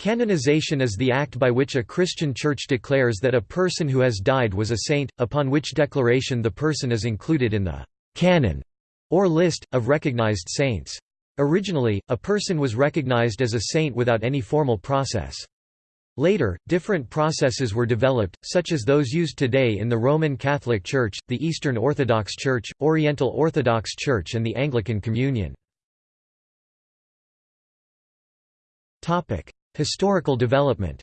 Canonization is the act by which a Christian church declares that a person who has died was a saint, upon which declaration the person is included in the «canon» or list, of recognized saints. Originally, a person was recognized as a saint without any formal process. Later, different processes were developed, such as those used today in the Roman Catholic Church, the Eastern Orthodox Church, Oriental Orthodox Church and the Anglican Communion. Historical development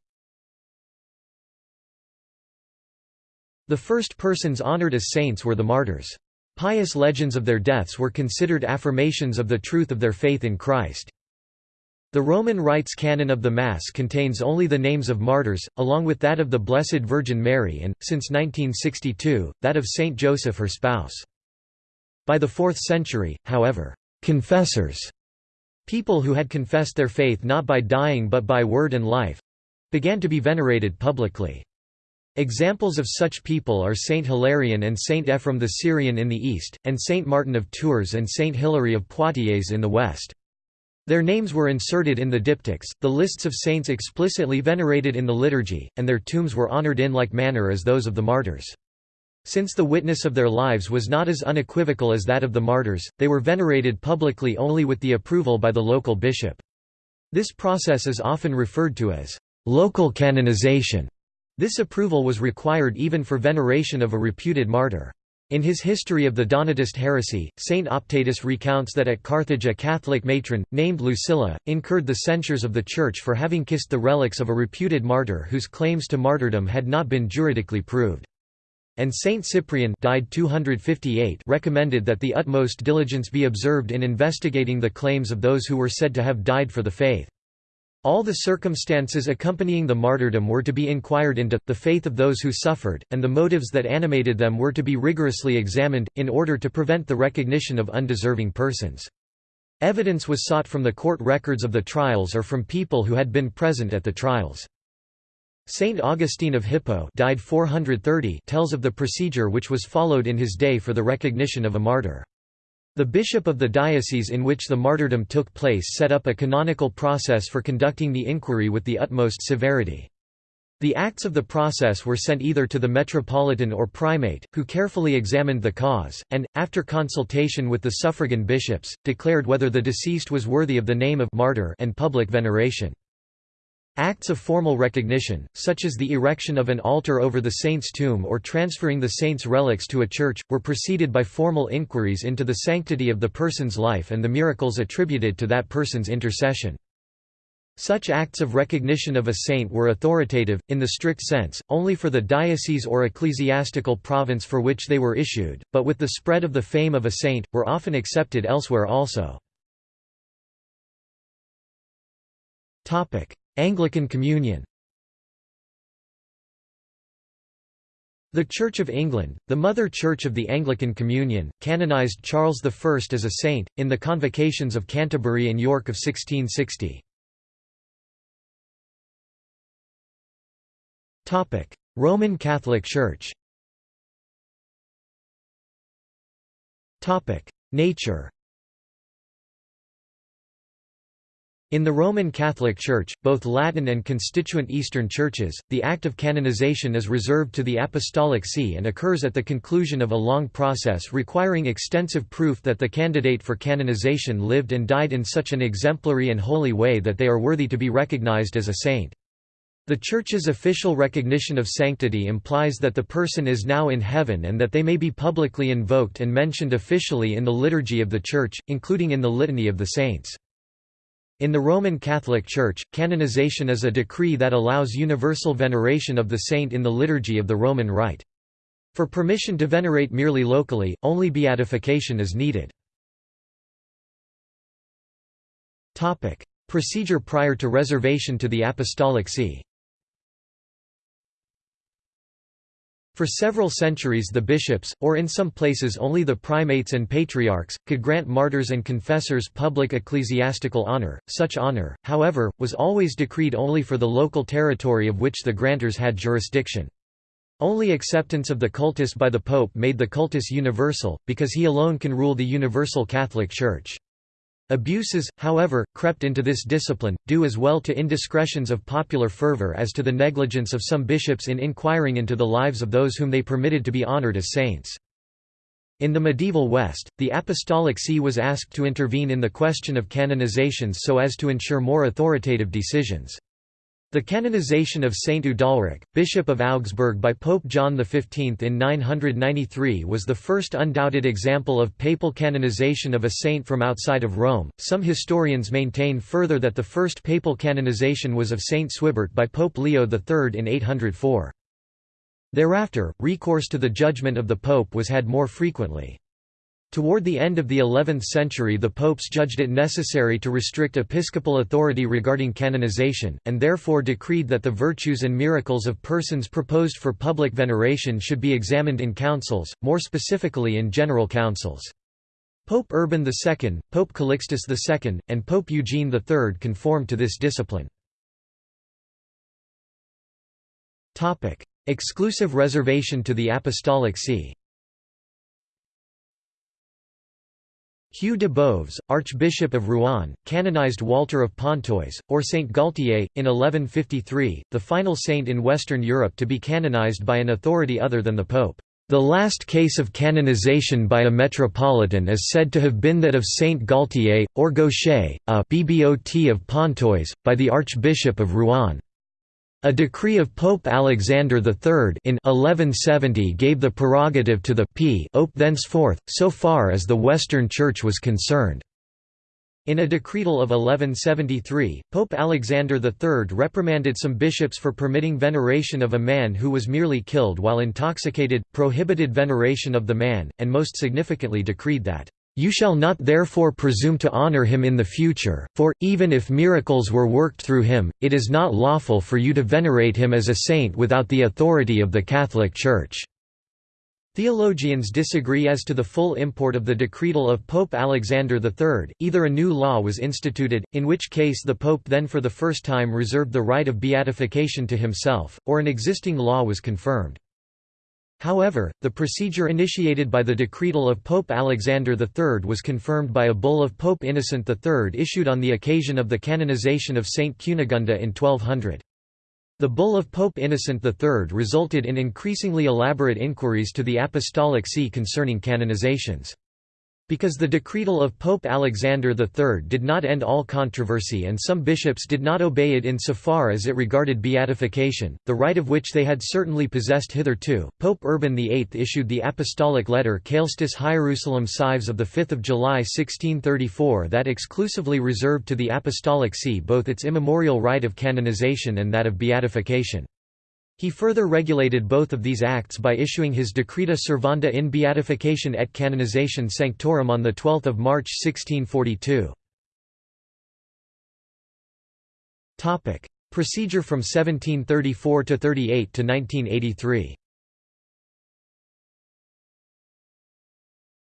The first persons honored as saints were the martyrs. Pious legends of their deaths were considered affirmations of the truth of their faith in Christ. The Roman Rites canon of the Mass contains only the names of martyrs, along with that of the Blessed Virgin Mary and, since 1962, that of Saint Joseph her spouse. By the 4th century, however, confessors People who had confessed their faith not by dying but by word and life—began to be venerated publicly. Examples of such people are Saint Hilarion and Saint Ephrem the Syrian in the east, and Saint Martin of Tours and Saint Hilary of Poitiers in the west. Their names were inserted in the diptychs, the lists of saints explicitly venerated in the liturgy, and their tombs were honored in like manner as those of the martyrs. Since the witness of their lives was not as unequivocal as that of the martyrs, they were venerated publicly only with the approval by the local bishop. This process is often referred to as local canonization. This approval was required even for veneration of a reputed martyr. In his History of the Donatist heresy, Saint Optatus recounts that at Carthage a Catholic matron, named Lucilla, incurred the censures of the Church for having kissed the relics of a reputed martyr whose claims to martyrdom had not been juridically proved and Saint Cyprian died 258 recommended that the utmost diligence be observed in investigating the claims of those who were said to have died for the faith. All the circumstances accompanying the martyrdom were to be inquired into, the faith of those who suffered, and the motives that animated them were to be rigorously examined, in order to prevent the recognition of undeserving persons. Evidence was sought from the court records of the trials or from people who had been present at the trials. Saint Augustine of Hippo died 430 tells of the procedure which was followed in his day for the recognition of a martyr. The bishop of the diocese in which the martyrdom took place set up a canonical process for conducting the inquiry with the utmost severity. The acts of the process were sent either to the metropolitan or primate, who carefully examined the cause, and, after consultation with the suffragan bishops, declared whether the deceased was worthy of the name of martyr and public veneration. Acts of formal recognition, such as the erection of an altar over the saint's tomb or transferring the saint's relics to a church, were preceded by formal inquiries into the sanctity of the person's life and the miracles attributed to that person's intercession. Such acts of recognition of a saint were authoritative, in the strict sense, only for the diocese or ecclesiastical province for which they were issued, but with the spread of the fame of a saint, were often accepted elsewhere also. Anglican Communion. The Church of England, the Mother Church of the Anglican Communion, canonised Charles I as a saint, in the Convocations of Canterbury and York of 1660. Roman Catholic Church. Nature In the Roman Catholic Church, both Latin and constituent Eastern churches, the act of canonization is reserved to the Apostolic See and occurs at the conclusion of a long process requiring extensive proof that the candidate for canonization lived and died in such an exemplary and holy way that they are worthy to be recognized as a saint. The Church's official recognition of sanctity implies that the person is now in heaven and that they may be publicly invoked and mentioned officially in the liturgy of the Church, including in the Litany of the Saints. In the Roman Catholic Church, canonization is a decree that allows universal veneration of the saint in the liturgy of the Roman Rite. For permission to venerate merely locally, only beatification is needed. Procedure prior to reservation to the Apostolic See For several centuries the bishops, or in some places only the primates and patriarchs, could grant martyrs and confessors public ecclesiastical honor. Such honor, however, was always decreed only for the local territory of which the grantors had jurisdiction. Only acceptance of the cultus by the Pope made the cultus universal, because he alone can rule the universal Catholic Church. Abuses, however, crept into this discipline, due as well to indiscretions of popular fervor as to the negligence of some bishops in inquiring into the lives of those whom they permitted to be honored as saints. In the medieval West, the Apostolic See was asked to intervene in the question of canonizations so as to ensure more authoritative decisions. The canonization of Saint Udalric, Bishop of Augsburg by Pope John XV in 993 was the first undoubted example of papal canonization of a saint from outside of Rome. Some historians maintain further that the first papal canonization was of Saint Swibert by Pope Leo III in 804. Thereafter, recourse to the judgment of the pope was had more frequently. Toward the end of the 11th century the popes judged it necessary to restrict episcopal authority regarding canonization, and therefore decreed that the virtues and miracles of persons proposed for public veneration should be examined in councils, more specifically in general councils. Pope Urban II, Pope Calixtus II, and Pope Eugene III conformed to this discipline. Exclusive reservation to the Apostolic See Hugh de Boves, Archbishop of Rouen, canonized Walter of Pontoise, or Saint Gaultier, in 1153, the final saint in Western Europe to be canonized by an authority other than the Pope. The last case of canonization by a metropolitan is said to have been that of Saint Gaultier, or Gaucher, a BBOT of Pontoise, by the Archbishop of Rouen. A decree of Pope Alexander III in 1170 gave the prerogative to the Pope thenceforth, so far as the Western Church was concerned. In a decretal of 1173, Pope Alexander III reprimanded some bishops for permitting veneration of a man who was merely killed while intoxicated, prohibited veneration of the man, and most significantly decreed that you shall not therefore presume to honor him in the future, for, even if miracles were worked through him, it is not lawful for you to venerate him as a saint without the authority of the Catholic Church." Theologians disagree as to the full import of the decretal of Pope Alexander III, either a new law was instituted, in which case the Pope then for the first time reserved the right of beatification to himself, or an existing law was confirmed. However, the procedure initiated by the decretal of Pope Alexander III was confirmed by a bull of Pope Innocent III issued on the occasion of the canonization of Saint Cunegunda in 1200. The bull of Pope Innocent III resulted in increasingly elaborate inquiries to the Apostolic See concerning canonizations. Because the decretal of Pope Alexander III did not end all controversy and some bishops did not obey it in so far as it regarded beatification, the right of which they had certainly possessed hitherto, Pope Urban VIII issued the apostolic letter Caelestis Hierusalem Cives of 5 July 1634 that exclusively reserved to the Apostolic See both its immemorial right of canonization and that of beatification. He further regulated both of these acts by issuing his Decreta Servanda in Beatificatione et Canonizatione Sanctorum on 12 March 1642. Procedure from 1734 to 38 to 1983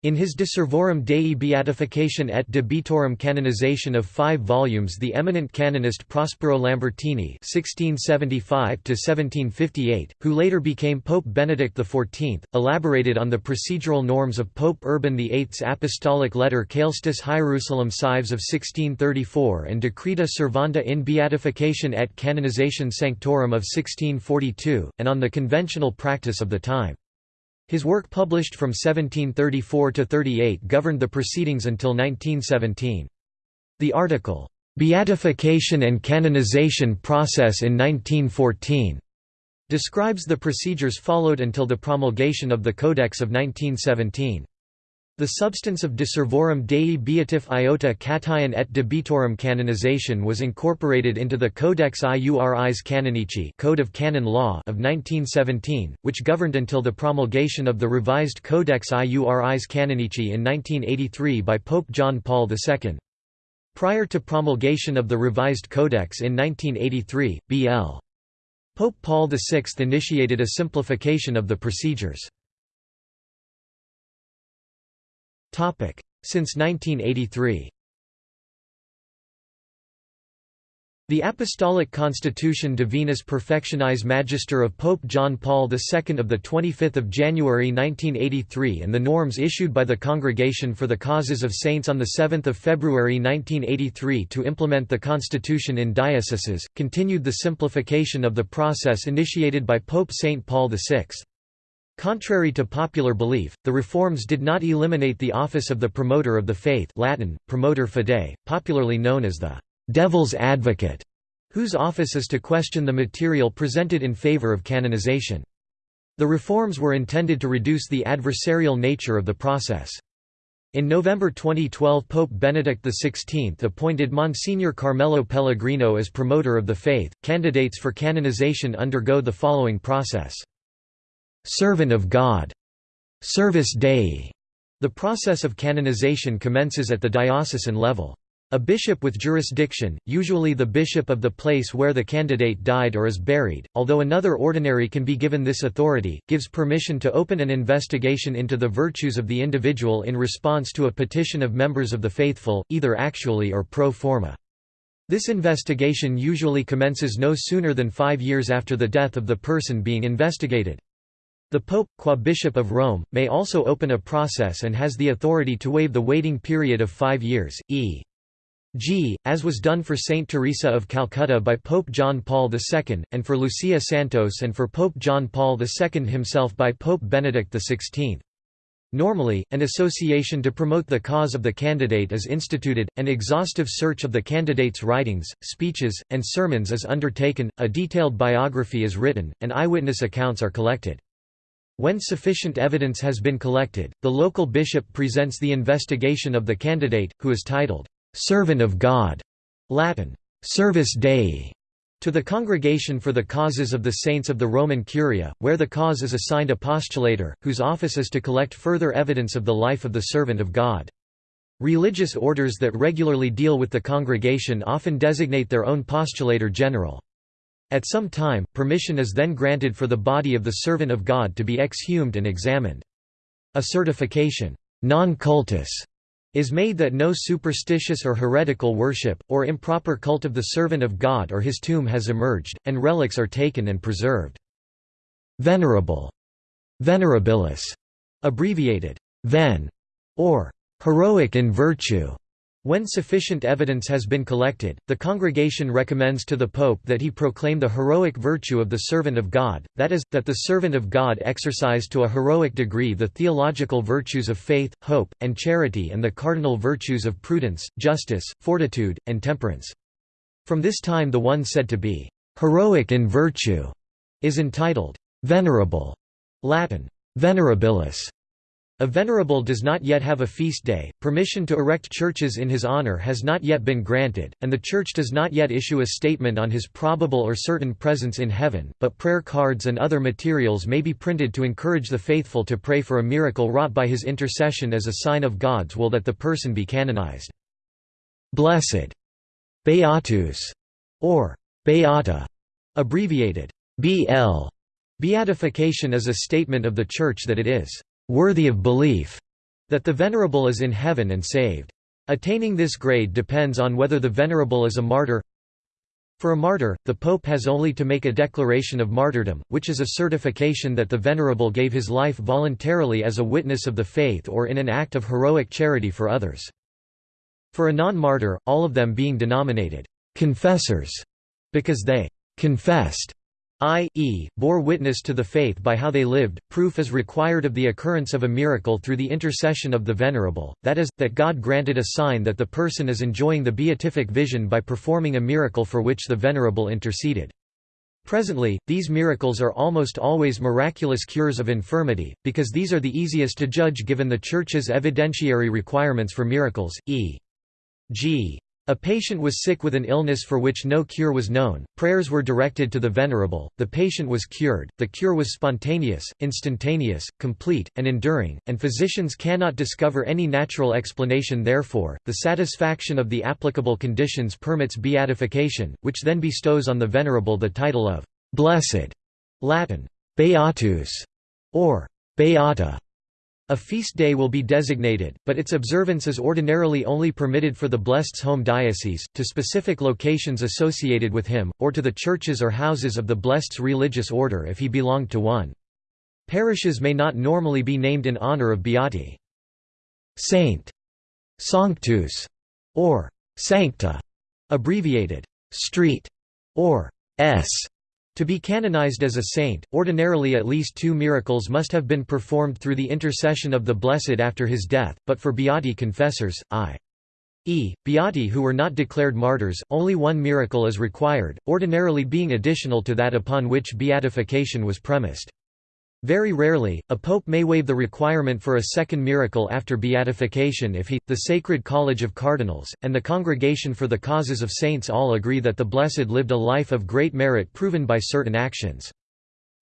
In his De Servorum Dei Beatificatione et Beatorum Canonizatione of five volumes the eminent canonist Prospero Lambertini (1675–1758), who later became Pope Benedict XIV, elaborated on the procedural norms of Pope Urban VIII's apostolic letter Caelestis Hierusalem Cives of 1634 and Decreta Servanda in Beatification et Canonization Sanctorum of 1642, and on the conventional practice of the time. His work published from 1734 to 38 governed the proceedings until 1917. The article, "'Beatification and Canonization Process in 1914' describes the procedures followed until the promulgation of the Codex of 1917. The substance of De Servorum Dei Beatificatione et Debitorum canonization was incorporated into the Codex Iuris Canonici Code of Canon Law of 1917, which governed until the promulgation of the revised Codex Iuris Canonici in 1983 by Pope John Paul II. Prior to promulgation of the revised Codex in 1983, B.L. Pope Paul VI initiated a simplification of the procedures. Since 1983. The Apostolic Constitution Divinus Perfectionis Magister of Pope John Paul II of 25 January 1983 and the norms issued by the Congregation for the Causes of Saints on 7 February 1983 to implement the constitution in dioceses, continued the simplification of the process initiated by Pope St. Paul VI. Contrary to popular belief, the reforms did not eliminate the office of the promoter of the faith Latin, promoter fidei, popularly known as the devil's advocate, whose office is to question the material presented in favor of canonization. The reforms were intended to reduce the adversarial nature of the process. In November 2012 Pope Benedict XVI appointed Monsignor Carmelo Pellegrino as promoter of the faith. Candidates for canonization undergo the following process. Servant of God. Servus Dei. The process of canonization commences at the diocesan level. A bishop with jurisdiction, usually the bishop of the place where the candidate died or is buried, although another ordinary can be given this authority, gives permission to open an investigation into the virtues of the individual in response to a petition of members of the faithful, either actually or pro forma. This investigation usually commences no sooner than five years after the death of the person being investigated. The Pope, qua Bishop of Rome, may also open a process and has the authority to waive the waiting period of five years, e. G, as was done for Saint Teresa of Calcutta by Pope John Paul II, and for Lucia Santos and for Pope John Paul II himself by Pope Benedict XVI. Normally, an association to promote the cause of the candidate is instituted, an exhaustive search of the candidate's writings, speeches, and sermons is undertaken, a detailed biography is written, and eyewitness accounts are collected. When sufficient evidence has been collected, the local bishop presents the investigation of the candidate, who is titled, servant of God, Latin, Servus Dei, to the Congregation for the Causes of the Saints of the Roman Curia, where the cause is assigned a postulator, whose office is to collect further evidence of the life of the servant of God. Religious orders that regularly deal with the congregation often designate their own postulator general. At some time, permission is then granted for the body of the servant of God to be exhumed and examined. A certification non cultus is made that no superstitious or heretical worship, or improper cult of the servant of God or his tomb has emerged, and relics are taken and preserved. Venerable, venerabilis, abbreviated ven, or heroic in virtue, when sufficient evidence has been collected, the congregation recommends to the Pope that he proclaim the heroic virtue of the servant of God, that is, that the servant of God exercise to a heroic degree the theological virtues of faith, hope, and charity and the cardinal virtues of prudence, justice, fortitude, and temperance. From this time the one said to be heroic in virtue is entitled venerable Latin, venerabilis, a venerable does not yet have a feast day, permission to erect churches in his honor has not yet been granted, and the Church does not yet issue a statement on his probable or certain presence in heaven, but prayer cards and other materials may be printed to encourage the faithful to pray for a miracle wrought by his intercession as a sign of God's will that the person be canonized. Blessed, Beatus, or Beata, abbreviated BL. Beatification is a statement of the Church that it is worthy of belief, that the venerable is in heaven and saved. Attaining this grade depends on whether the venerable is a martyr. For a martyr, the pope has only to make a declaration of martyrdom, which is a certification that the venerable gave his life voluntarily as a witness of the faith or in an act of heroic charity for others. For a non-martyr, all of them being denominated confessors, because they confessed i.e., bore witness to the faith by how they lived, proof is required of the occurrence of a miracle through the intercession of the venerable, that is, that God granted a sign that the person is enjoying the beatific vision by performing a miracle for which the venerable interceded. Presently, these miracles are almost always miraculous cures of infirmity, because these are the easiest to judge given the Church's evidentiary requirements for miracles, e.g. A patient was sick with an illness for which no cure was known, prayers were directed to the venerable, the patient was cured, the cure was spontaneous, instantaneous, complete, and enduring, and physicians cannot discover any natural explanation therefore, the satisfaction of the applicable conditions permits beatification, which then bestows on the venerable the title of «blessed» Latin «beatus» or «beata» A feast day will be designated, but its observance is ordinarily only permitted for the blessed's home diocese, to specific locations associated with him, or to the churches or houses of the blessed's religious order if he belonged to one. Parishes may not normally be named in honor of beati. Saint, Sanctus, or Sancta, abbreviated street, or S. To be canonized as a saint, ordinarily at least two miracles must have been performed through the intercession of the Blessed after his death, but for beati confessors, i.e., beati who were not declared martyrs, only one miracle is required, ordinarily being additional to that upon which beatification was premised. Very rarely, a pope may waive the requirement for a second miracle after beatification if he, the Sacred College of Cardinals, and the Congregation for the Causes of Saints all agree that the Blessed lived a life of great merit proven by certain actions.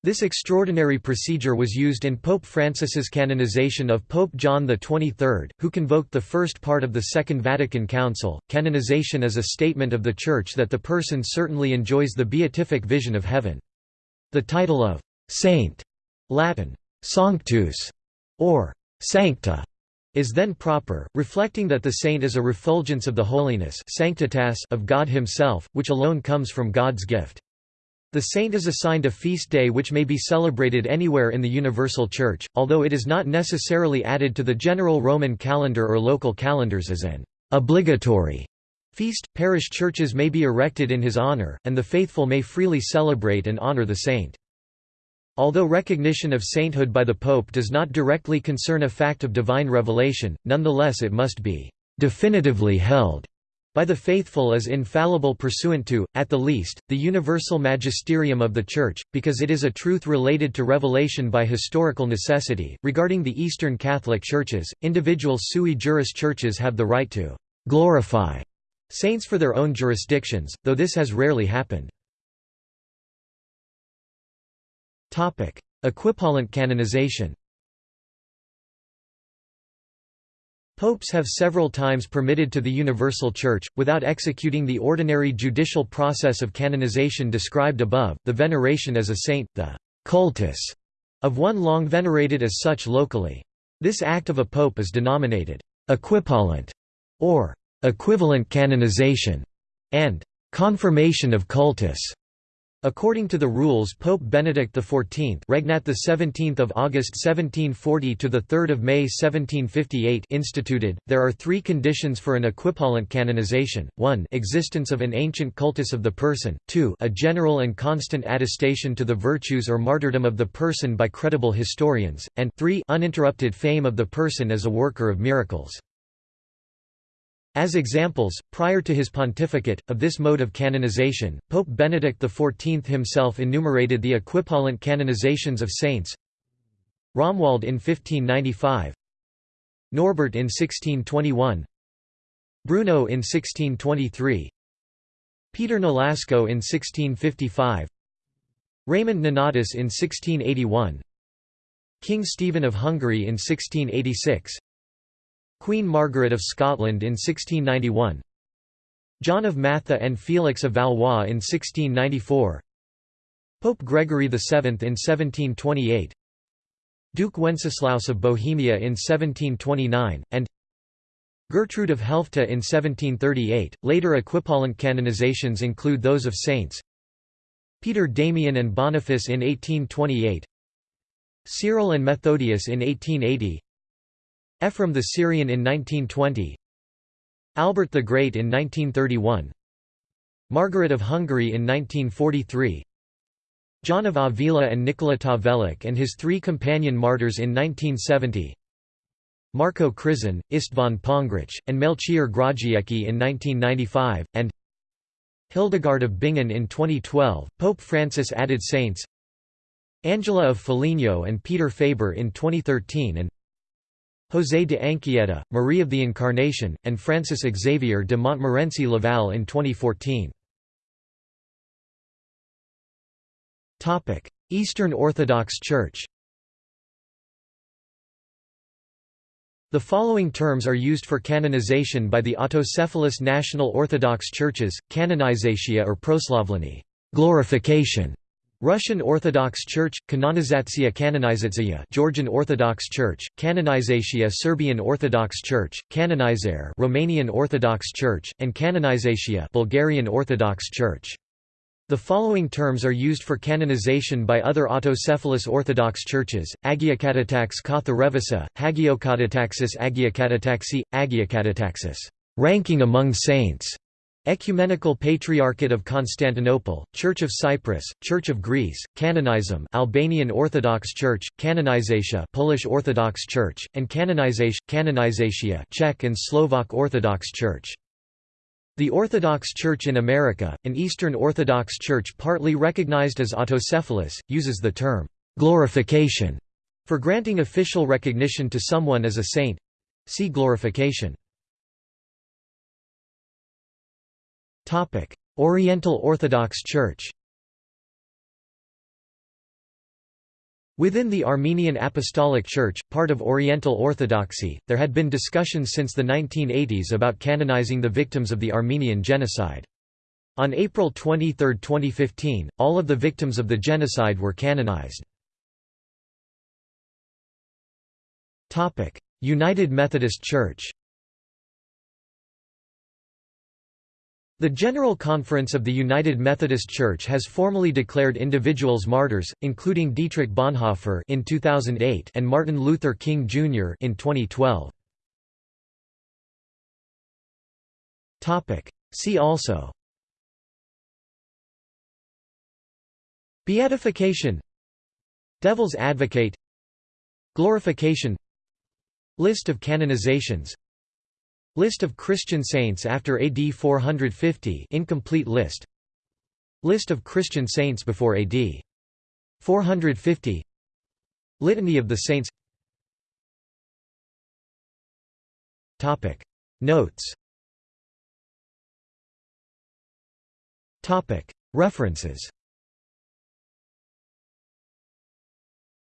This extraordinary procedure was used in Pope Francis's canonization of Pope John XXIII, who convoked the first part of the Second Vatican Council. Canonization is a statement of the Church that the person certainly enjoys the beatific vision of heaven. The title of saint Latin, sanctus, or sancta, is then proper, reflecting that the saint is a refulgence of the holiness sanctitas of God himself, which alone comes from God's gift. The saint is assigned a feast day which may be celebrated anywhere in the universal church, although it is not necessarily added to the general Roman calendar or local calendars as an obligatory feast. Parish churches may be erected in his honor, and the faithful may freely celebrate and honor the saint. Although recognition of sainthood by the Pope does not directly concern a fact of divine revelation, nonetheless it must be «definitively held» by the faithful as infallible pursuant to, at the least, the universal magisterium of the Church, because it is a truth related to revelation by historical necessity. Regarding the Eastern Catholic Churches, individual sui juris churches have the right to glorify saints for their own jurisdictions, though this has rarely happened. Equipollent canonization Popes have several times permitted to the Universal Church, without executing the ordinary judicial process of canonization described above, the veneration as a saint, the cultus of one long venerated as such locally. This act of a pope is denominated equipollent or equivalent canonization and confirmation of cultus. According to the rules Pope Benedict XIV Regnat the 17th of August 1740 to the 3rd of May 1758 instituted, there are three conditions for an equipollent canonization: 1, existence of an ancient cultus of the person; 2, a general and constant attestation to the virtues or martyrdom of the person by credible historians; and 3, uninterrupted fame of the person as a worker of miracles. As examples, prior to his pontificate, of this mode of canonization, Pope Benedict XIV himself enumerated the equipollent canonizations of saints. Romuald in 1595 Norbert in 1621 Bruno in 1623 Peter Nolasco in 1655 Raymond Nonatus in 1681 King Stephen of Hungary in 1686 Queen Margaret of Scotland in 1691 John of Matha and Felix of Valois in 1694 Pope Gregory VII in 1728 Duke Wenceslaus of Bohemia in 1729, and Gertrude of Helfta in 1738. Later equipollent canonizations include those of saints Peter Damian and Boniface in 1828 Cyril and Methodius in 1880 Ephraim the Syrian in 1920 Albert the Great in 1931 Margaret of Hungary in 1943 John of Avila and Nikola Tavelić and his three companion martyrs in 1970 Marco Krizin, István Pongrich, and Melchior Grodziecki in 1995, and Hildegard of Bingen in 2012. Pope Francis added saints Angela of Foligno and Peter Faber in 2013 and José de Anchieta, Marie of the Incarnation, and Francis Xavier de Montmorency Laval in 2014. Eastern Orthodox Church The following terms are used for canonization by the autocephalous National Orthodox Churches, canonizatia or proslavlenie glorification", Russian Orthodox Church, Kanonizatsiya Kanonizatsiya Georgian Orthodox Church, Kanonizatia Serbian Orthodox Church, Kanonizaire Romanian Orthodox Church, and Kanonizatia Bulgarian Orthodox Church. The following terms are used for canonization by other autocephalous Orthodox churches, Agiokatatax Katharevousa, Hagiokatataxis Agiokatataxi, Agiokatataxis ranking among saints", Ecumenical Patriarchate of Constantinople, Church of Cyprus, Church of Greece, Canonizum Albanian Orthodox Church, Canonizatia Polish Orthodox Church, and Canonization, Czech and Slovak Orthodox Church. The Orthodox Church in America, an Eastern Orthodox Church partly recognized as autocephalous, uses the term «glorification» for granting official recognition to someone as a saint. See glorification. Oriental Orthodox Church Within the Armenian Apostolic Church, part of Oriental Orthodoxy, there had been discussions since the 1980s about canonizing the victims of the Armenian Genocide. On April 23, 2015, all of the victims of the genocide were canonized. United Methodist Church The General Conference of the United Methodist Church has formally declared individuals martyrs, including Dietrich Bonhoeffer in 2008 and Martin Luther King Jr. in 2012. Topic: See also Beatification Devil's Advocate Glorification List of canonizations List of Christian saints after AD 450 incomplete list. List of Christian saints before AD 450 Litany of the Saints. Topic. Notes. Topic. References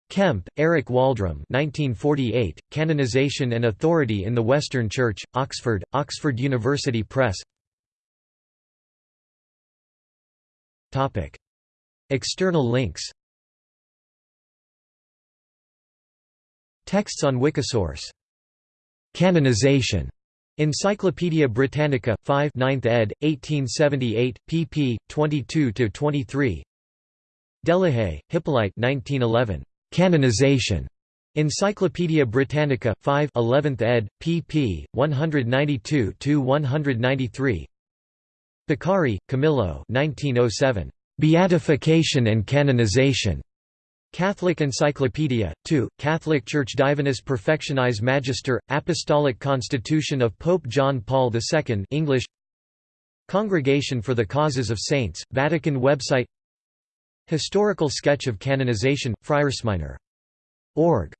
Kemp, Eric Waldram 1948, Canonization and Authority in the Western Church, Oxford, Oxford University Press External links Texts on Wikisource Canonization Encyclopædia Britannica, 5 9th ed., 1878, pp. 22–23 Delehaye, Hippolyte 1911. Canonization. Encyclopædia Britannica, 5 11th ed., pp. 192–193 Beccari, Camillo 1907. Beatification and Canonization. Catholic Encyclopedia, 2, Catholic Church Divinus Perfectionis Magister, Apostolic Constitution of Pope John Paul II English Congregation for the Causes of Saints, Vatican website Historical sketch of canonization, Friarsminor. Org.